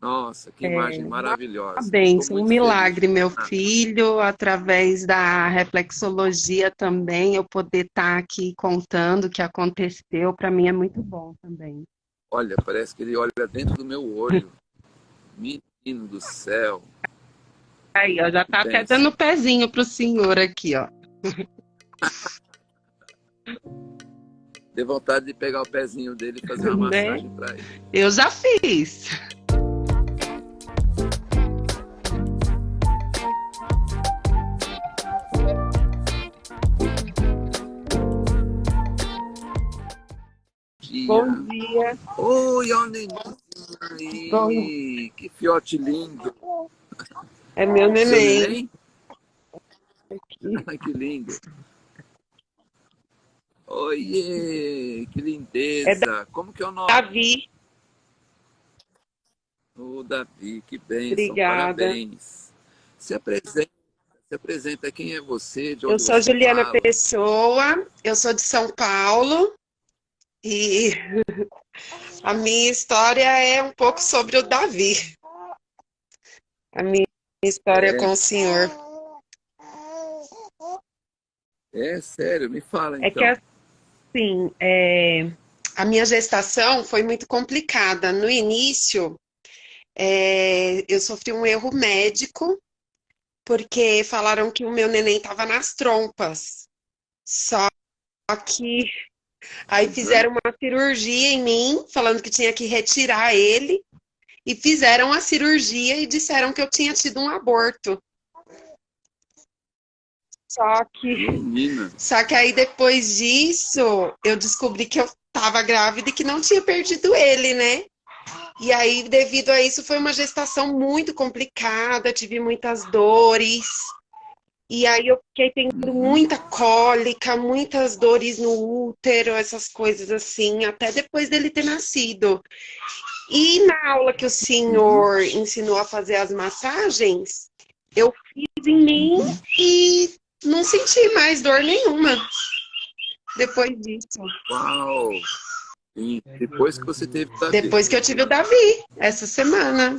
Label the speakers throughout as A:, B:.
A: Nossa, que imagem é, maravilhosa.
B: Uma bênção, um milagre, feliz. meu filho, através da reflexologia também, eu poder estar tá aqui contando o que aconteceu, para mim é muito bom também.
A: Olha, parece que ele olha dentro do meu olho. Menino do céu.
B: Aí, ó, já tá até dando pezinho pro senhor aqui, ó.
A: Dê vontade de pegar o pezinho dele e fazer uma né? massagem para ele.
B: Eu já fiz.
A: Oi, Alneni. Que fiote lindo.
B: É meu neném. neném?
A: Ai, que lindo. Oiê, que lindeza. É da... Como que é o nome?
B: Davi.
A: O Davi, que bem.
B: Obrigada.
A: Parabéns. Se apresenta, se apresenta. Quem é você?
B: Eu sou Juliana fala? Pessoa, eu sou de São Paulo. E a minha história é um pouco sobre o Davi. A minha história é. com o Senhor.
A: É sério, me fala então.
B: É que então. assim, é, a minha gestação foi muito complicada. No início, é, eu sofri um erro médico, porque falaram que o meu neném estava nas trompas. Só que aí uhum. fizeram uma cirurgia em mim, falando que tinha que retirar ele, e fizeram a cirurgia e disseram que eu tinha tido um aborto. Só que,
A: Menina.
B: só que aí depois disso, eu descobri que eu estava grávida e que não tinha perdido ele, né? E aí, devido a isso, foi uma gestação muito complicada, tive muitas dores. E aí eu fiquei tendo muita cólica, muitas dores no útero, essas coisas assim, até depois dele ter nascido. E na aula que o senhor ensinou a fazer as massagens, eu fiz em mim e não senti mais dor nenhuma depois disso.
A: Uau! E depois que você teve o
B: Davi? Depois que eu tive o Davi, essa semana.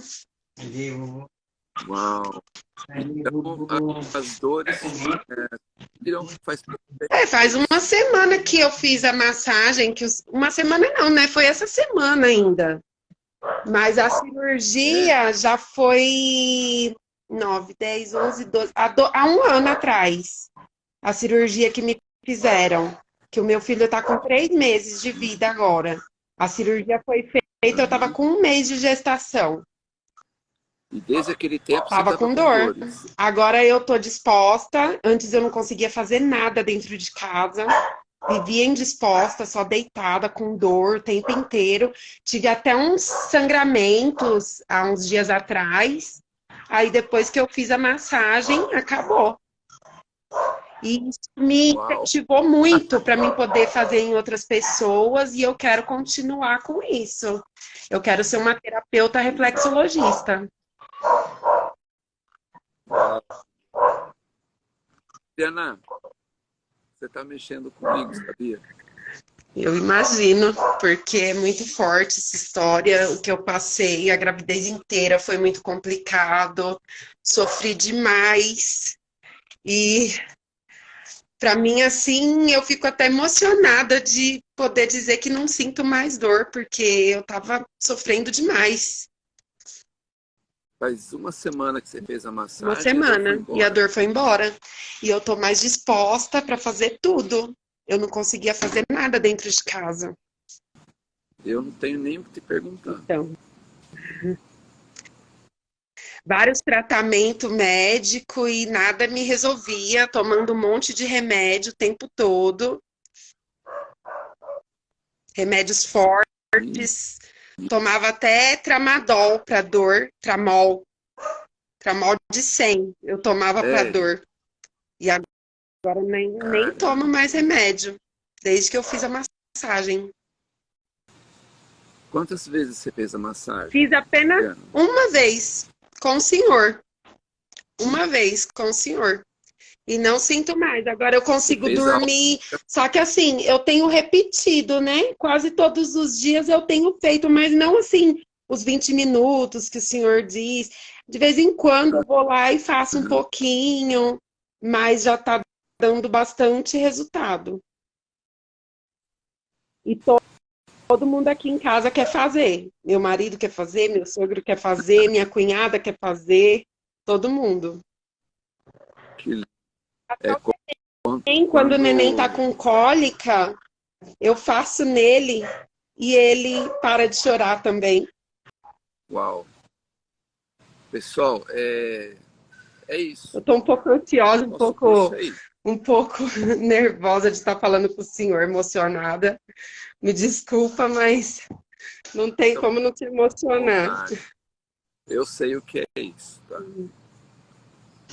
A: Uau! Então, as dores é, faz...
B: É, faz uma semana que eu fiz a massagem, que os... uma semana não, né? Foi essa semana ainda. Mas a cirurgia já foi 9, 10, 11, 12, há, do, há um ano atrás, a cirurgia que me fizeram, que o meu filho está com três meses de vida agora. A cirurgia foi feita, eu estava com um mês de gestação.
A: E desde aquele tempo
B: tava, com, com dor. Dores. Agora eu tô disposta. Antes eu não conseguia fazer nada dentro de casa. Vivia indisposta, só deitada, com dor o tempo inteiro. Tive até uns sangramentos há uns dias atrás. Aí depois que eu fiz a massagem, acabou. E isso me incentivou muito para mim poder fazer em outras pessoas e eu quero continuar com isso. Eu quero ser uma terapeuta reflexologista.
A: Diana, você está mexendo comigo, sabia?
B: Eu imagino, porque é muito forte essa história, o que eu passei, a gravidez inteira foi muito complicado, sofri demais. E para mim, assim, eu fico até emocionada de poder dizer que não sinto mais dor, porque eu estava sofrendo demais.
A: Faz uma semana que você fez a massagem.
B: Uma semana, e a dor foi embora. E eu tô mais disposta para fazer tudo eu não conseguia fazer nada dentro de casa.
A: Eu não tenho nem o que te perguntar.
B: Então. Vários tratamentos médicos e nada me resolvia, tomando um monte de remédio o tempo todo. Remédios fortes. Tomava até tramadol para dor, tramol. Tramol de 100 eu tomava é. para dor. E agora Agora nem, nem tomo mais remédio, desde que eu fiz a massagem.
A: Quantas vezes você fez a massagem?
B: Fiz apenas uma vez com o senhor. Uma vez com o senhor. E não sinto mais. Agora eu consigo dormir. Só que assim, eu tenho repetido, né? Quase todos os dias eu tenho feito, mas não assim, os 20 minutos que o senhor diz. De vez em quando eu vou lá e faço um pouquinho, mas já está dando bastante resultado. E to todo mundo aqui em casa quer fazer. Meu marido quer fazer, meu sogro quer fazer, minha cunhada quer fazer, todo mundo.
A: Que...
B: É, quando, quando o neném tá com cólica, eu faço nele e ele para de chorar também.
A: Uau! Pessoal, é, é isso.
B: Eu tô um pouco ansiosa, um pouco, um pouco nervosa de estar falando com o senhor, emocionada. Me desculpa, mas não tem então, como não te emocionar.
A: Eu sei o que é isso, tá?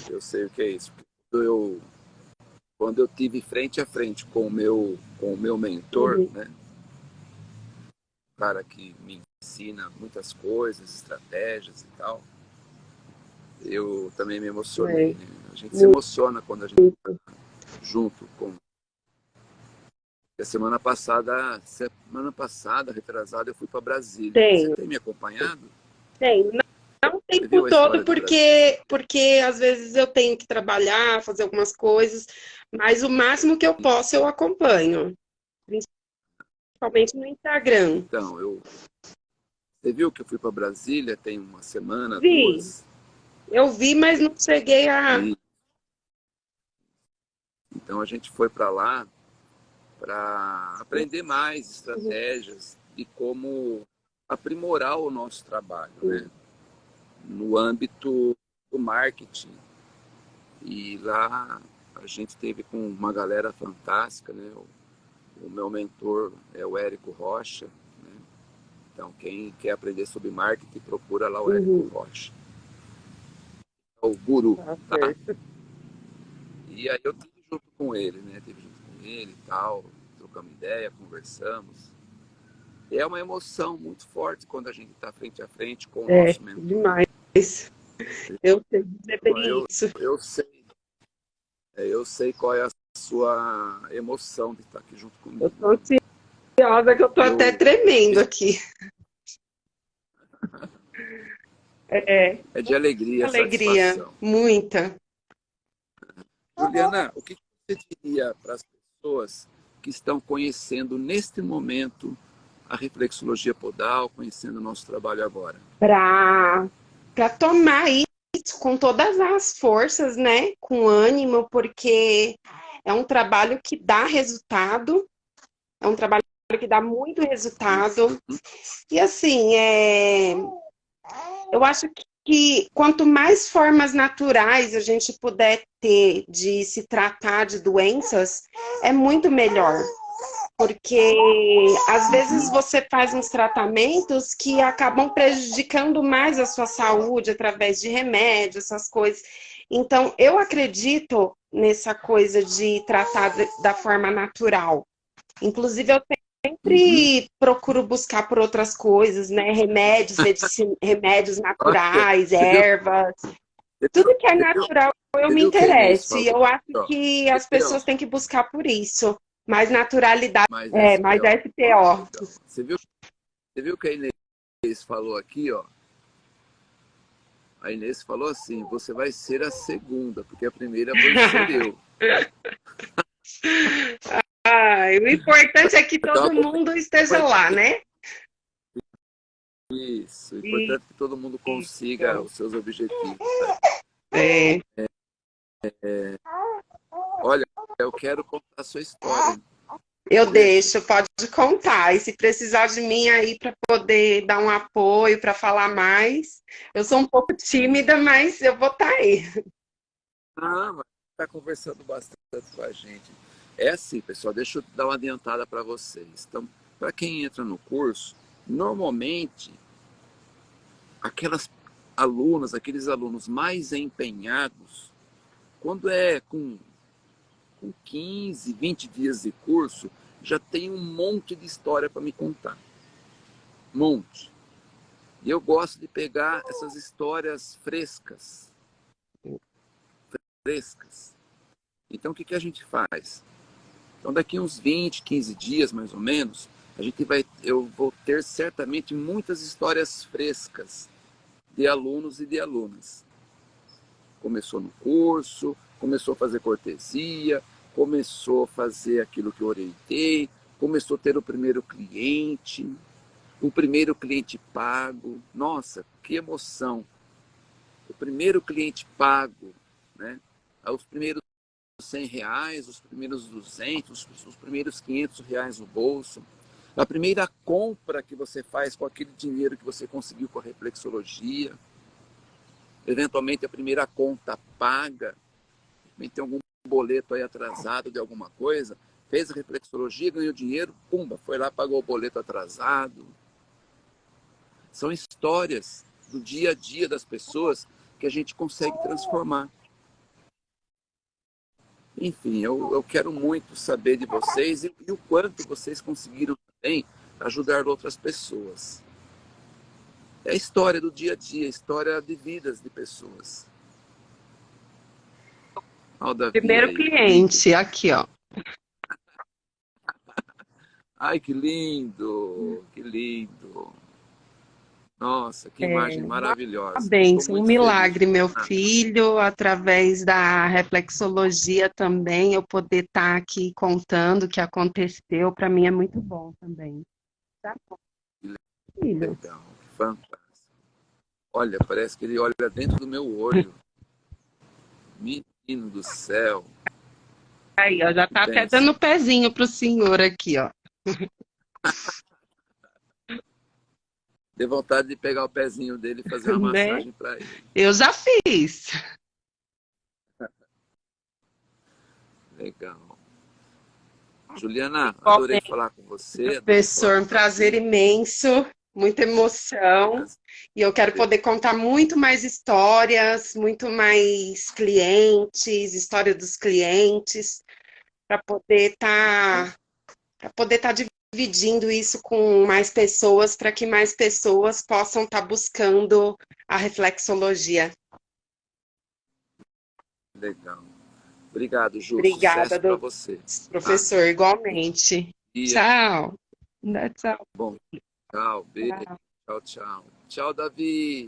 A: Eu sei o que é isso. Eu, quando eu tive frente a frente com o meu, com o meu mentor, uhum. né? cara que me ensina muitas coisas, estratégias e tal, eu também me emocionei. Né? A gente se emociona quando a gente está junto com... A semana passada, semana passada, retrasada, eu fui para Brasília.
B: Tenho.
A: Você tem me acompanhado?
B: Tenho. Tempo todo, porque, porque às vezes eu tenho que trabalhar, fazer algumas coisas, mas o máximo que eu posso eu acompanho principalmente no Instagram.
A: Então, eu... Você viu que eu fui para Brasília tem uma semana,
B: vi.
A: duas?
B: Eu vi, mas não cheguei a...
A: Então, a gente foi para lá para aprender mais estratégias e como aprimorar o nosso trabalho, né? No âmbito do marketing. E lá a gente teve com uma galera fantástica, né? O meu mentor é o Érico Rocha. Né? Então, quem quer aprender sobre marketing, procura lá o Érico uhum. Rocha. É o guru. Ah, tá? E aí eu tive junto com ele, né? Tive junto com ele e tal, trocamos ideia, conversamos. E é uma emoção muito forte quando a gente está frente a frente com o
B: é,
A: nosso mentor.
B: demais. Eu sei dizer
A: eu, isso. Eu sei, é, eu sei qual é a sua emoção de estar aqui junto comigo.
B: Eu estou ansiosa que eu estou eu... até tremendo aqui.
A: É, é de alegria,
B: Alegria, satisfação. muita.
A: Juliana, o que você diria para as pessoas que estão conhecendo neste momento a reflexologia podal, conhecendo o nosso trabalho agora?
B: Para tomar isso com todas as forças, né? Com ânimo, porque é um trabalho que dá resultado, é um trabalho que dá muito resultado. E assim, é... eu acho que quanto mais formas naturais a gente puder ter de se tratar de doenças, é muito melhor. Porque às vezes você faz uns tratamentos que acabam prejudicando mais a sua saúde através de remédios, essas coisas. Então, eu acredito nessa coisa de tratar da forma natural. Inclusive, eu sempre uhum. procuro buscar por outras coisas, né? Remédios, remédios naturais, ervas. Tudo que é natural eu me interesso. E eu acho que as pessoas têm que buscar por isso. Mais naturalidade. Mais é, mais SPO.
A: Você viu, você viu que a Inês falou aqui, ó? A Inês falou assim, você vai ser a segunda, porque a primeira foi eu.
B: Ai, o importante é que todo mundo esteja lá, né?
A: Isso, o importante é que todo mundo consiga os seus objetivos.
B: É.
A: É, é. Olha, eu quero contar a sua história.
B: Eu deixo, pode contar. E se precisar de mim aí para poder dar um apoio, para falar mais, eu sou um pouco tímida, mas eu vou estar tá aí.
A: Ah, mas está conversando bastante com a gente. É assim, pessoal, deixa eu dar uma adiantada para vocês. Então, para quem entra no curso, normalmente, aquelas alunas, aqueles alunos mais empenhados, quando é com com 15, 20 dias de curso, já tem um monte de história para me contar. Monte. E eu gosto de pegar essas histórias frescas. Frescas. Então, o que, que a gente faz? Então, daqui uns 20, 15 dias, mais ou menos, a gente vai, eu vou ter certamente muitas histórias frescas de alunos e de alunas. Começou no curso, começou a fazer cortesia, começou a fazer aquilo que eu orientei, começou a ter o primeiro cliente, o primeiro cliente pago. Nossa, que emoção! O primeiro cliente pago, né? Os primeiros 100 reais, os primeiros 200, os primeiros 500 reais no bolso. A primeira compra que você faz com aquele dinheiro que você conseguiu com a reflexologia. Eventualmente a primeira conta paga. Tem algum boleto aí atrasado de alguma coisa. Fez a reflexologia, ganhou dinheiro, pumba, foi lá, pagou o boleto atrasado. São histórias do dia a dia das pessoas que a gente consegue transformar. Enfim, eu, eu quero muito saber de vocês e, e o quanto vocês conseguiram também ajudar outras pessoas. É a história do dia a dia, a história de vidas de pessoas.
B: Primeiro cliente, aqui, ó.
A: Ai, que lindo, que lindo. Nossa, que é, imagem maravilhosa.
B: Bênção, um milagre, feliz. meu filho, através da reflexologia também, eu poder estar tá aqui contando o que aconteceu, para mim é muito bom também. Tá bom.
A: Que legal, fantástico. Olha, parece que ele olha dentro do meu olho. Menino do céu.
B: Aí, ó, já tá até dando pezinho pro senhor aqui, ó.
A: Deu vontade de pegar o pezinho dele e fazer uma né? massagem para ele.
B: Eu já fiz.
A: Legal. Juliana, adorei falar com você.
B: Professor, um prazer imenso, muita emoção. E eu quero poder contar muito mais histórias, muito mais clientes, história dos clientes, para poder estar tá, para poder estar tá dividindo isso com mais pessoas para que mais pessoas possam estar tá buscando a reflexologia.
A: Legal. Obrigado, Ju. Obrigada, do... você.
B: Professor, ah. igualmente. E... Tchau.
A: Tchau. Bom, tchau. Beijo. Tchau, tchau. Tchau, Davi.